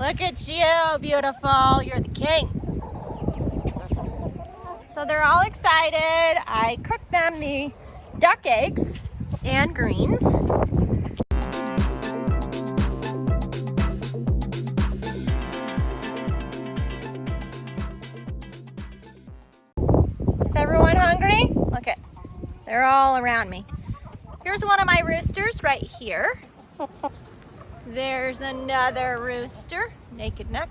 Look at you, beautiful. You're the king. So they're all excited. I cooked them the duck eggs and greens. Is everyone hungry? Look at, they're all around me. Here's one of my roosters right here. There's another rooster, naked neck.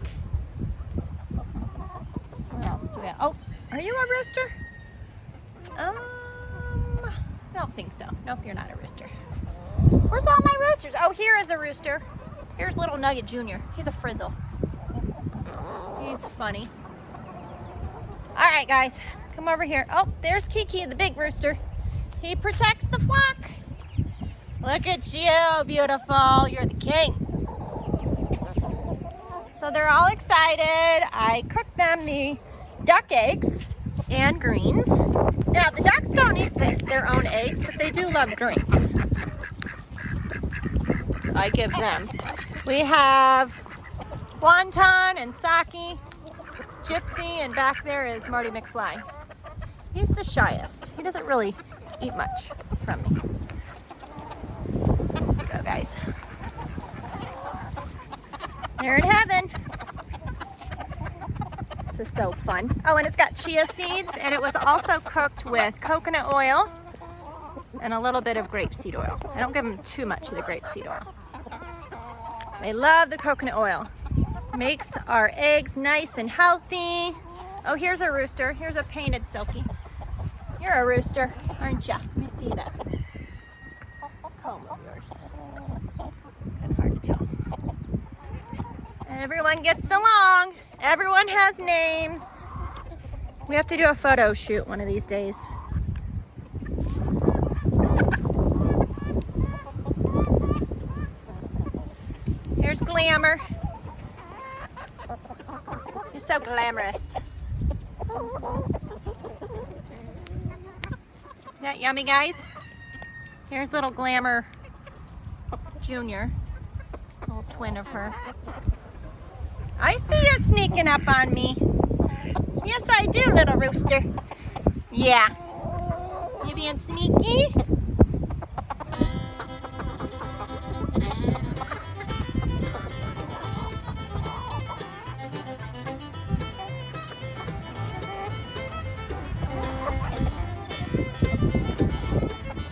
What else do we have? Oh, are you a rooster? Um, I don't think so. Nope, you're not a rooster. Where's all my roosters? Oh, here is a rooster. Here's little Nugget Jr. He's a frizzle. He's funny. All right, guys, come over here. Oh, there's Kiki, the big rooster. He protects the flock. Look at you, beautiful. You're the king. So they're all excited. I cooked them the duck eggs and greens. Now, the ducks don't eat the, their own eggs, but they do love greens. I give them. We have Wonton and Saki, Gypsy, and back there is Marty McFly. He's the shyest. He doesn't really eat much from me guys. They're in heaven. This is so fun. Oh, and it's got chia seeds, and it was also cooked with coconut oil and a little bit of grapeseed oil. I don't give them too much of the grapeseed oil. They love the coconut oil. Makes our eggs nice and healthy. Oh, here's a rooster. Here's a painted Silkie. You're a rooster, aren't you? Let me see that. Everyone gets along. Everyone has names. We have to do a photo shoot one of these days. Here's Glamour. He's so glamorous. That yummy, guys? Here's little Glamour Junior, little twin of her. I see you sneaking up on me. Yes, I do, little rooster. Yeah. You being sneaky?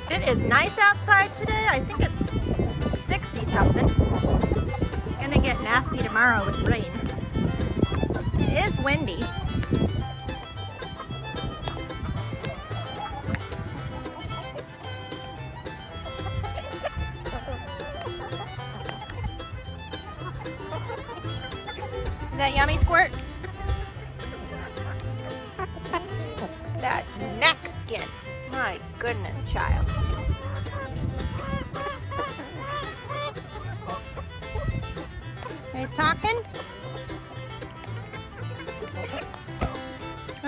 It is nice outside today. I think it's 60 something. Gonna get nasty tomorrow with rain It is windy. Is that yummy squirt?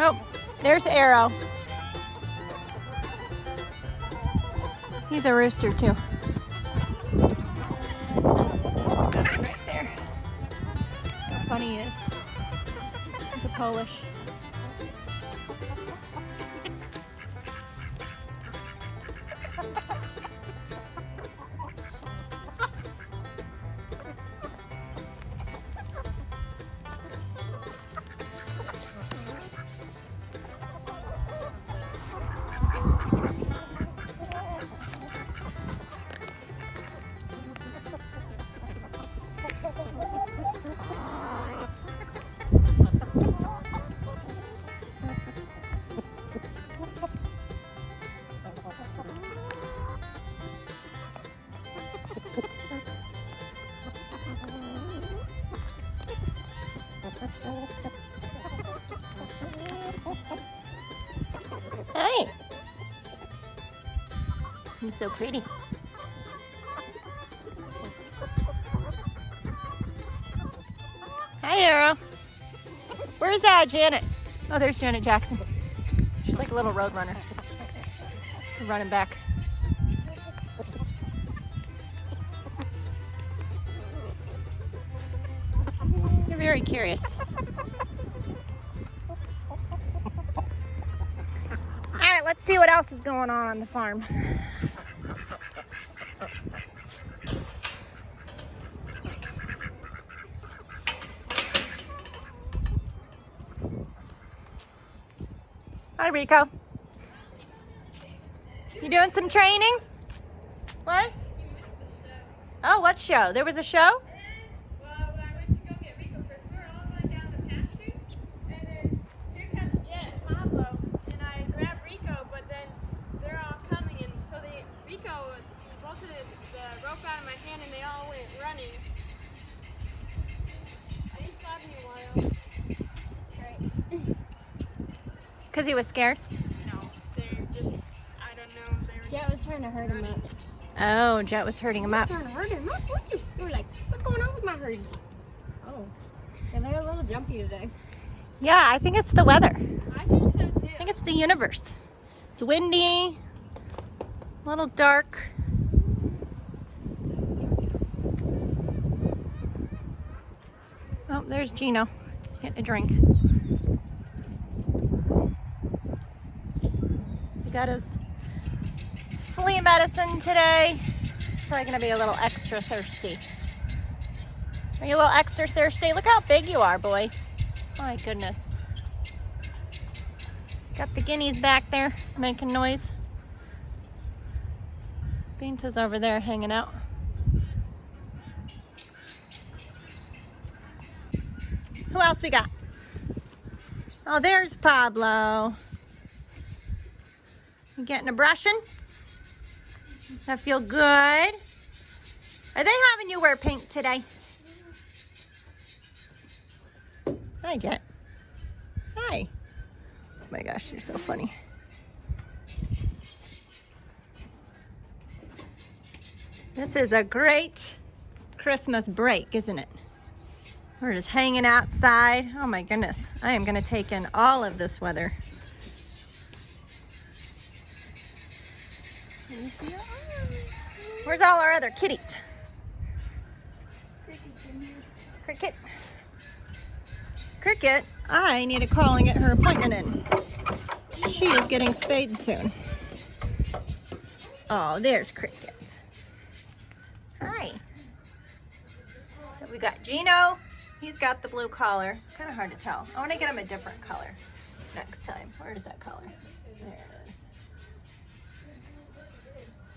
Oh, there's Arrow. He's a rooster too. Right there. How funny he is. He's a Polish. Hi. He's so pretty. Hi, Arrow. Where's that, Janet? Oh, there's Janet Jackson. She's like a little road runner. Running back. You're very curious. See what else is going on on the farm. Hi, Rico. You doing some training? What? Oh, what show? There was a show? Well, when I went to go get Rico first, we were all going down the pasture, and then here comes Jet and Pablo, and I grabbed Rico, but then they're all coming, and so they Rico bolted the rope out of my hand, and they all went running. I just slapped me a while. Because he was scared. No, they're just, I don't know, they Jet was trying to hurt him up. Oh, Jet was hurting him up. Trying to hurt him up? What you? You were like, what's going on with my herd? Oh, yeah, they're a little jumpy today. Yeah, I think it's the weather. I think so too. I think it's the universe. It's windy, a little dark. Oh, there's Gino getting a drink. He got his flea medicine today. He's probably gonna be a little extra thirsty. Are you a little extra thirsty? Look how big you are, boy. My goodness. Got the guineas back there making noise. Binta's over there hanging out. Who else we got? Oh, there's Pablo. You getting a brushing? That feel good? Are they having you wear pink today? Hi, Jet. Hi. Oh my gosh, you're so funny. This is a great Christmas break, isn't it? We're just hanging outside. Oh my goodness. I am gonna take in all of this weather. Where's all our other kitties? Cricket. Cricket, I need to call and get her appointment in. She is getting spayed soon. Oh, there's Cricket. Hi. So we got Gino. He's got the blue collar. It's kind of hard to tell. I want to get him a different color next time. Where's that color? There it is.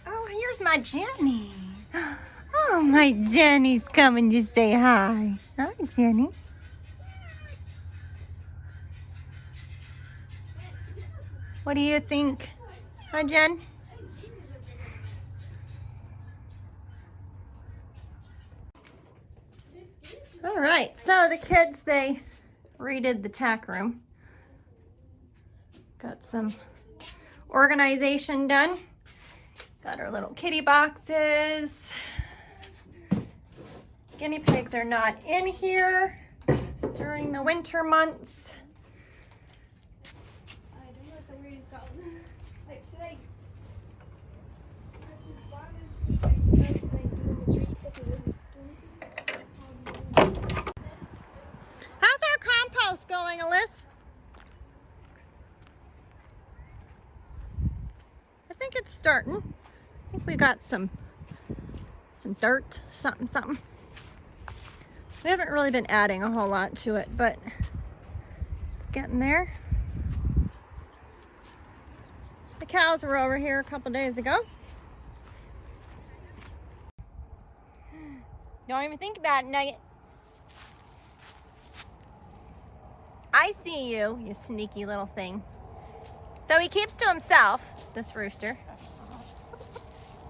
Oh, here's my Jenny. Oh, my Jenny's coming to say hi. Hi, Jenny. What do you think? Hi, Jen? All right, so the kids, they redid the tack room. Got some organization done. Got our little kitty boxes. Guinea pigs are not in here during the winter months. I don't know what the word is called. like, should I? How's our compost going, Alyssa? I think it's starting. I think we got some some dirt, something, something. We haven't really been adding a whole lot to it, but it's getting there. The cows were over here a couple days ago. Don't even think about it, Nugget. I see you, you sneaky little thing. So he keeps to himself, this rooster.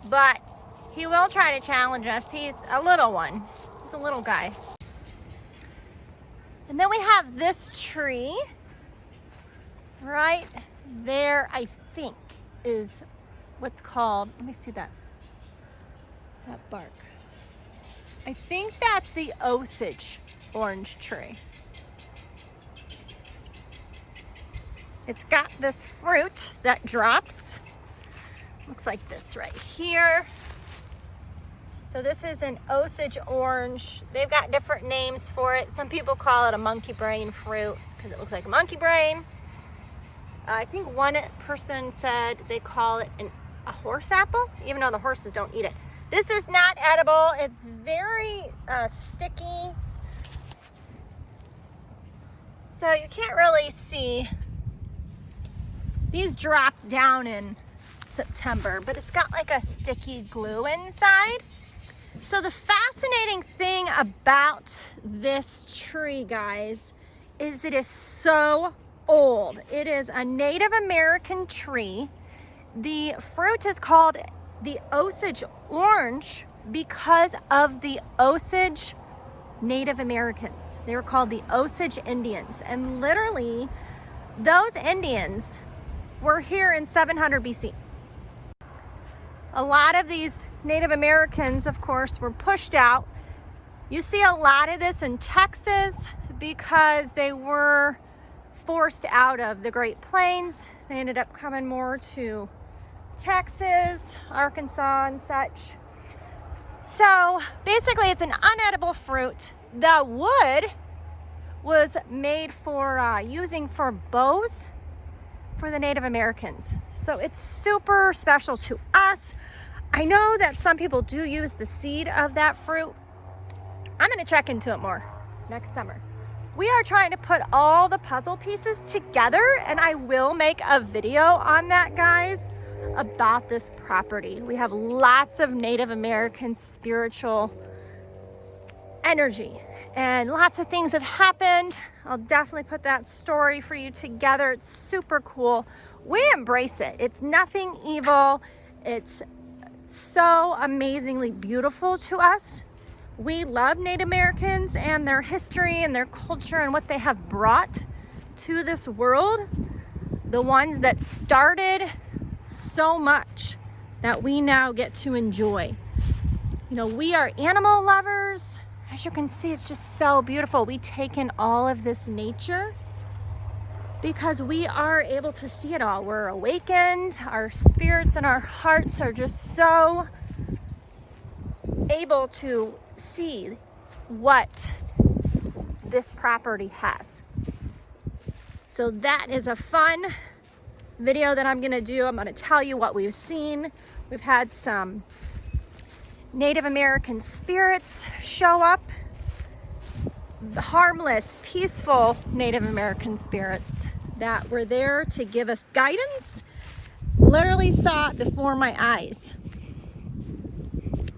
But he will try to challenge us. He's a little one. He's a little guy. And then we have this tree right there, I think, is what's called, let me see that, that bark. I think that's the Osage orange tree. It's got this fruit that drops. Looks like this right here. So this is an Osage orange. They've got different names for it. Some people call it a monkey brain fruit because it looks like a monkey brain. I think one person said they call it an, a horse apple, even though the horses don't eat it. This is not edible. It's very uh, sticky. So you can't really see. These drop down in September, but it's got like a sticky glue inside. So the fascinating thing about this tree, guys, is it is so old. It is a Native American tree. The fruit is called the Osage orange because of the Osage Native Americans. They were called the Osage Indians. And literally, those Indians were here in 700 BC. A lot of these Native Americans, of course, were pushed out. You see a lot of this in Texas because they were forced out of the Great Plains. They ended up coming more to Texas, Arkansas, and such. So basically it's an unedible fruit. The wood was made for uh, using for bows for the Native Americans. So it's super special to us. I know that some people do use the seed of that fruit. I'm gonna check into it more next summer. We are trying to put all the puzzle pieces together and I will make a video on that, guys, about this property. We have lots of Native American spiritual energy and lots of things have happened. I'll definitely put that story for you together. It's super cool. We embrace it. It's nothing evil. It's so amazingly beautiful to us. We love Native Americans and their history and their culture and what they have brought to this world. The ones that started so much that we now get to enjoy. You know, we are animal lovers. As you can see, it's just so beautiful. We take in all of this nature because we are able to see it all. We're awakened, our spirits and our hearts are just so able to see what this property has. So that is a fun video that I'm gonna do. I'm gonna tell you what we've seen. We've had some Native American spirits show up harmless, peaceful Native American spirits that were there to give us guidance. Literally saw it before my eyes.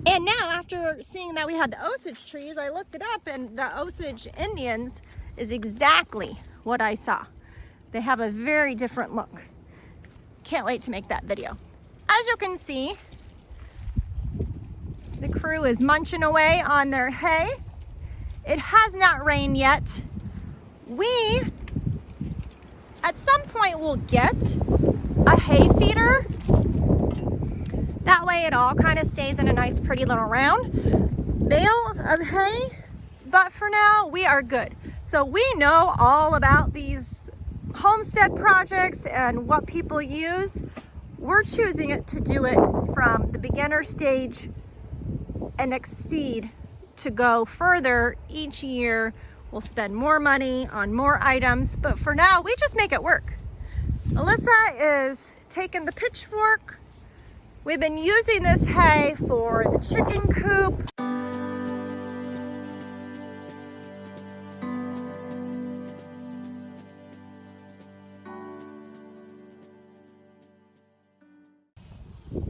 And now after seeing that we had the Osage trees, I looked it up and the Osage Indians is exactly what I saw. They have a very different look. Can't wait to make that video. As you can see, the crew is munching away on their hay. It has not rained yet. We at some point we'll get a hay feeder. That way it all kind of stays in a nice pretty little round bale of hay. But for now, we are good. So we know all about these homestead projects and what people use. We're choosing it to do it from the beginner stage and exceed to go further each year We'll spend more money on more items, but for now, we just make it work. Alyssa is taking the pitchfork. We've been using this hay for the chicken coop.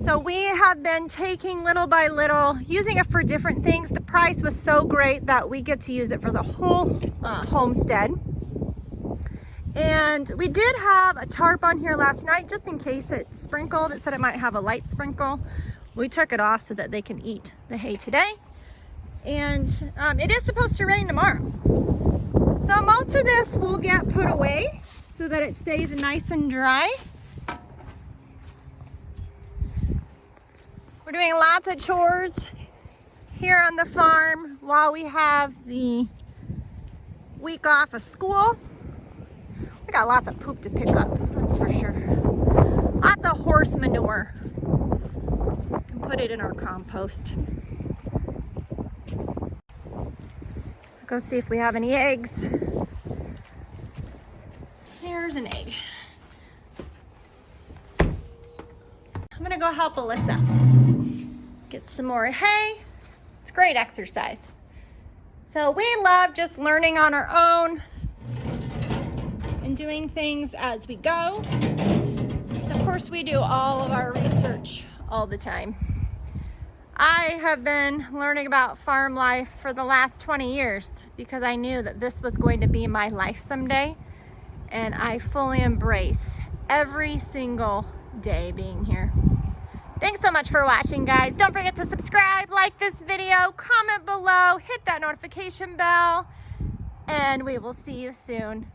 So we have been taking little by little, using it for different things. The price was so great that we get to use it for the whole uh, homestead. And we did have a tarp on here last night just in case it sprinkled. It said it might have a light sprinkle. We took it off so that they can eat the hay today. And um, it is supposed to rain tomorrow. So most of this will get put away so that it stays nice and dry. We're doing lots of chores here on the farm while we have the week off of school. We got lots of poop to pick up, that's for sure. Lots of horse manure. We Can put it in our compost. Go see if we have any eggs. Here's an egg. I'm gonna go help Alyssa. Get some more hay. It's great exercise. So we love just learning on our own and doing things as we go. Of course, we do all of our research all the time. I have been learning about farm life for the last 20 years because I knew that this was going to be my life someday. And I fully embrace every single day being here. Thanks so much for watching, guys. Don't forget to subscribe, like this video, comment below, hit that notification bell, and we will see you soon.